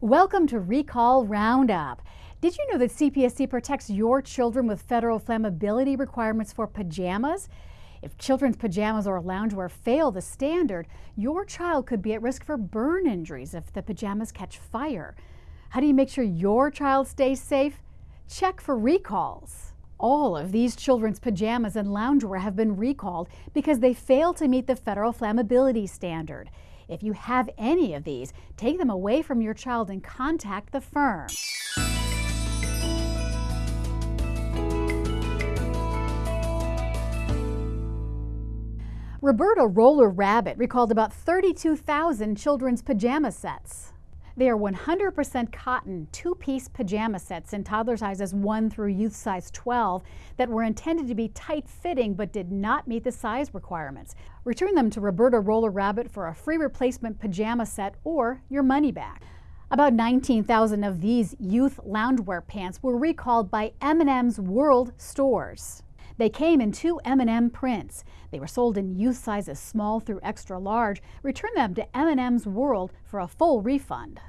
Welcome to Recall Roundup. Did you know that CPSC protects your children with federal flammability requirements for pajamas? If children's pajamas or loungewear fail the standard, your child could be at risk for burn injuries if the pajamas catch fire. How do you make sure your child stays safe? Check for recalls. All of these children's pajamas and loungewear have been recalled because they fail to meet the federal flammability standard. If you have any of these, take them away from your child and contact the firm. Roberta Roller Rabbit recalled about 32,000 children's pajama sets. They are 100% cotton two-piece pajama sets in toddler sizes 1 through youth size 12 that were intended to be tight-fitting but did not meet the size requirements. Return them to Roberta Roller Rabbit for a free replacement pajama set or your money back. About 19,000 of these youth loungewear pants were recalled by M&M's World stores. They came in two M&M prints. They were sold in youth sizes small through extra large. Return them to M&M's World for a full refund.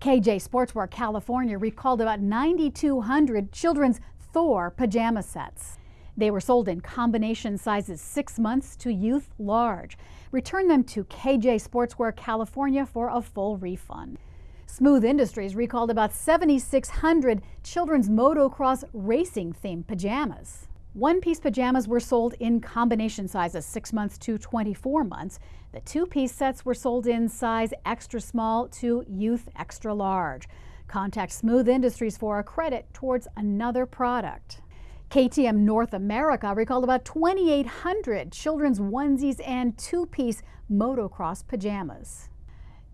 KJ Sportswear California recalled about 9,200 children's Thor pajama sets. They were sold in combination sizes 6 months to youth large. Return them to KJ Sportswear California for a full refund. Smooth Industries recalled about 7,600 children's motocross racing themed pajamas. One piece pajamas were sold in combination sizes 6 months to 24 months. The two piece sets were sold in size extra small to youth extra large. Contact Smooth Industries for a credit towards another product. KTM North America recalled about 2,800 children's onesies and two piece motocross pajamas.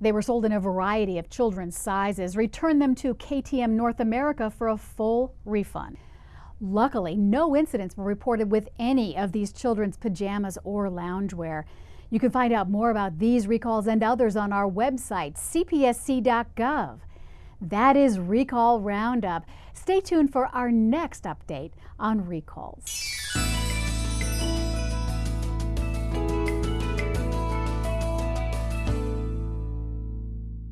They were sold in a variety of children's sizes. Return them to KTM North America for a full refund. Luckily, no incidents were reported with any of these children's pajamas or loungewear. You can find out more about these recalls and others on our website, cpsc.gov. That is Recall Roundup. Stay tuned for our next update on recalls.